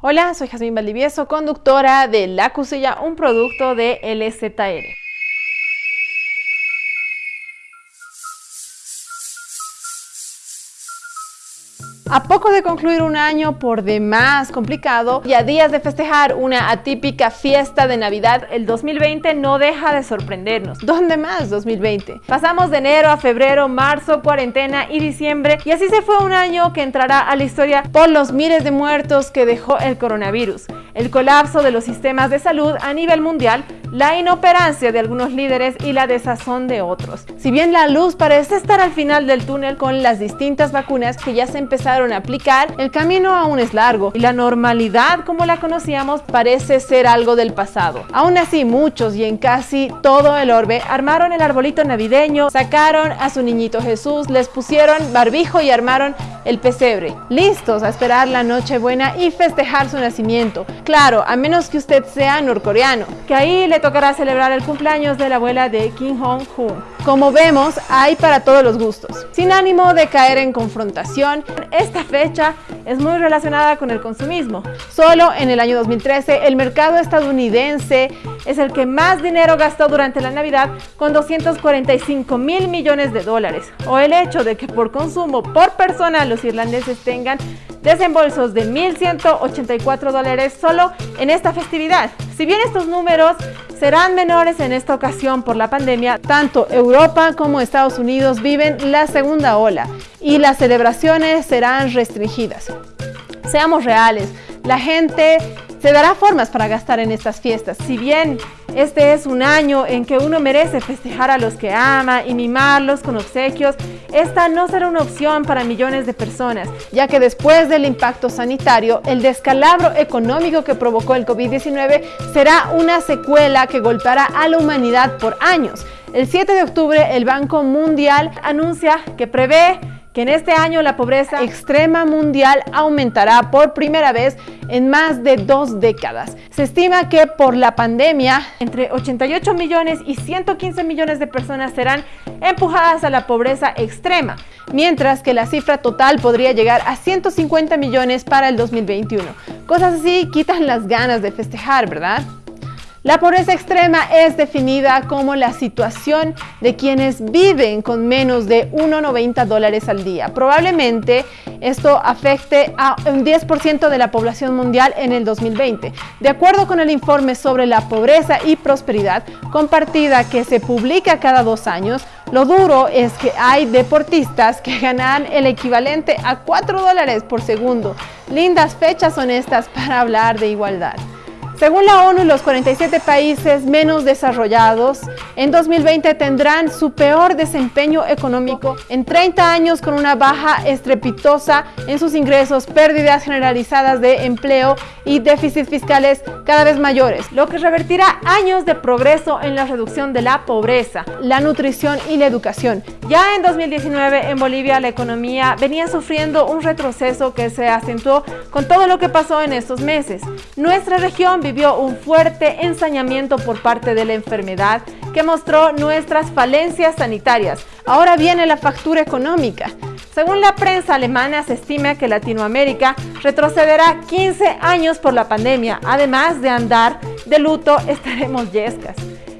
Hola, soy Jazmín Valdivieso, conductora de La Cusilla, un producto de LZR. A poco de concluir un año por demás complicado y a días de festejar una atípica fiesta de Navidad, el 2020 no deja de sorprendernos. ¿Dónde más 2020? Pasamos de enero a febrero, marzo, cuarentena y diciembre y así se fue un año que entrará a la historia por los miles de muertos que dejó el coronavirus, el colapso de los sistemas de salud a nivel mundial, la inoperancia de algunos líderes y la desazón de otros. Si bien la luz parece estar al final del túnel con las distintas vacunas que ya se empezaron a aplicar, el camino aún es largo y la normalidad como la conocíamos parece ser algo del pasado. Aún así, muchos y en casi todo el orbe armaron el arbolito navideño, sacaron a su niñito Jesús, les pusieron barbijo y armaron el pesebre, listos a esperar la noche buena y festejar su nacimiento. Claro, a menos que usted sea norcoreano, que ahí le tocará celebrar el cumpleaños de la abuela de Kim Jong-un. Como vemos, hay para todos los gustos. Sin ánimo de caer en confrontación, esta fecha es muy relacionada con el consumismo. Solo en el año 2013, el mercado estadounidense es el que más dinero gastó durante la Navidad con 245 mil millones de dólares. O el hecho de que por consumo por persona los irlandeses tengan desembolsos de 1.184 dólares solo en esta festividad. Si bien estos números serán menores en esta ocasión por la pandemia, tanto Europa como Estados Unidos viven la segunda ola y las celebraciones serán restringidas. Seamos reales, la gente se dará formas para gastar en estas fiestas. Si bien este es un año en que uno merece festejar a los que ama y mimarlos con obsequios, esta no será una opción para millones de personas, ya que después del impacto sanitario, el descalabro económico que provocó el COVID-19 será una secuela que golpeará a la humanidad por años. El 7 de octubre, el Banco Mundial anuncia que prevé que en este año la pobreza extrema mundial aumentará por primera vez en más de dos décadas. Se estima que por la pandemia, entre 88 millones y 115 millones de personas serán empujadas a la pobreza extrema, mientras que la cifra total podría llegar a 150 millones para el 2021. Cosas así quitan las ganas de festejar, ¿verdad? La pobreza extrema es definida como la situación de quienes viven con menos de 1,90 dólares al día. Probablemente esto afecte a un 10% de la población mundial en el 2020. De acuerdo con el informe sobre la pobreza y prosperidad compartida que se publica cada dos años, lo duro es que hay deportistas que ganan el equivalente a 4 dólares por segundo. Lindas fechas honestas para hablar de igualdad. Según la ONU, los 47 países menos desarrollados en 2020 tendrán su peor desempeño económico en 30 años con una baja estrepitosa en sus ingresos, pérdidas generalizadas de empleo y déficits fiscales cada vez mayores, lo que revertirá años de progreso en la reducción de la pobreza, la nutrición y la educación. Ya en 2019 en Bolivia la economía venía sufriendo un retroceso que se acentuó con todo lo que pasó en estos meses. Nuestra región vivió un fuerte ensañamiento por parte de la enfermedad que mostró nuestras falencias sanitarias. Ahora viene la factura económica. Según la prensa alemana, se estima que Latinoamérica retrocederá 15 años por la pandemia. Además de andar de luto, estaremos yescas.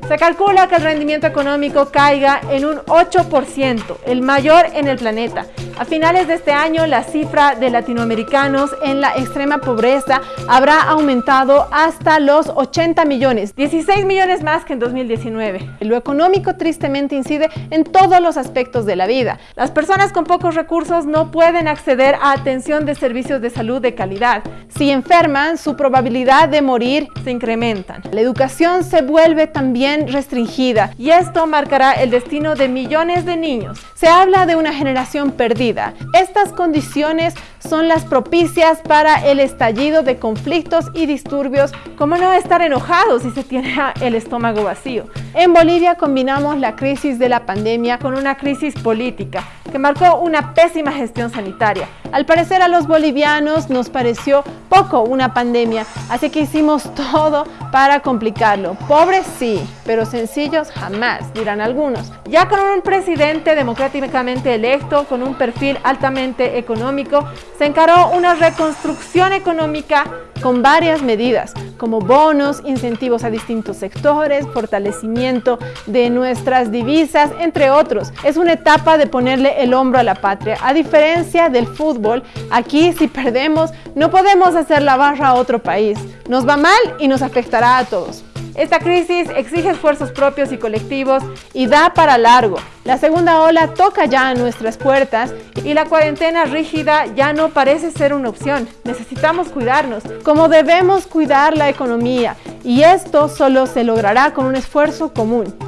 Se calcula que el rendimiento económico caiga en un 8%, el mayor en el planeta. A finales de este año, la cifra de latinoamericanos en la extrema pobreza habrá aumentado hasta los 80 millones, 16 millones más que en 2019. Lo económico tristemente incide en todos los aspectos de la vida. Las personas con pocos recursos no pueden acceder a atención de servicios de salud de calidad. Si enferman, su probabilidad de morir se incrementan. La educación se vuelve también restringida y esto marcará el destino de millones de niños. Se habla de una generación perdida. Estas condiciones son las propicias para el estallido de conflictos y disturbios, como no estar enojados si se tiene el estómago vacío. En Bolivia combinamos la crisis de la pandemia con una crisis política. Que marcó una pésima gestión sanitaria. Al parecer a los bolivianos nos pareció poco una pandemia, así que hicimos todo para complicarlo. Pobres sí, pero sencillos jamás, dirán algunos. Ya con un presidente democráticamente electo, con un perfil altamente económico, se encaró una reconstrucción económica con varias medidas, como bonos, incentivos a distintos sectores, fortalecimiento de nuestras divisas, entre otros. Es una etapa de ponerle el hombro a la patria. A diferencia del fútbol, aquí si perdemos no podemos hacer la barra a otro país. Nos va mal y nos afectará a todos. Esta crisis exige esfuerzos propios y colectivos y da para largo. La segunda ola toca ya a nuestras puertas y la cuarentena rígida ya no parece ser una opción. Necesitamos cuidarnos, como debemos cuidar la economía, y esto solo se logrará con un esfuerzo común.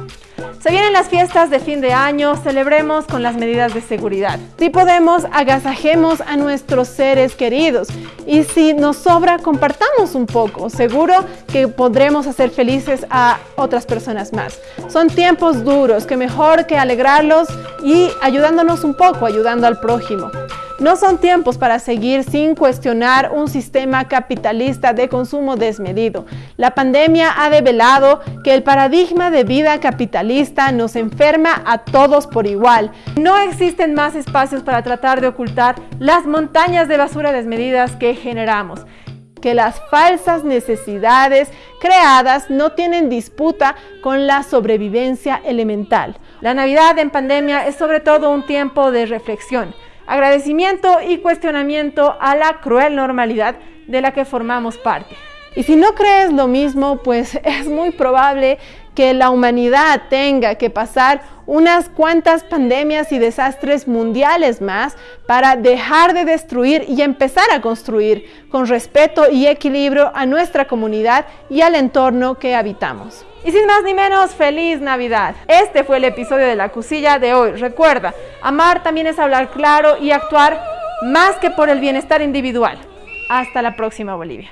Se vienen las fiestas de fin de año, celebremos con las medidas de seguridad. Si podemos, agasajemos a nuestros seres queridos y si nos sobra, compartamos un poco. Seguro que podremos hacer felices a otras personas más. Son tiempos duros, que mejor que alegrarlos y ayudándonos un poco, ayudando al prójimo. No son tiempos para seguir sin cuestionar un sistema capitalista de consumo desmedido. La pandemia ha develado que el paradigma de vida capitalista nos enferma a todos por igual. No existen más espacios para tratar de ocultar las montañas de basura desmedidas que generamos que las falsas necesidades creadas no tienen disputa con la sobrevivencia elemental. La Navidad en pandemia es sobre todo un tiempo de reflexión agradecimiento y cuestionamiento a la cruel normalidad de la que formamos parte. Y si no crees lo mismo, pues es muy probable que la humanidad tenga que pasar unas cuantas pandemias y desastres mundiales más para dejar de destruir y empezar a construir con respeto y equilibrio a nuestra comunidad y al entorno que habitamos. Y sin más ni menos, feliz Navidad. Este fue el episodio de la cosilla de hoy. Recuerda, amar también es hablar claro y actuar más que por el bienestar individual. Hasta la próxima, Bolivia.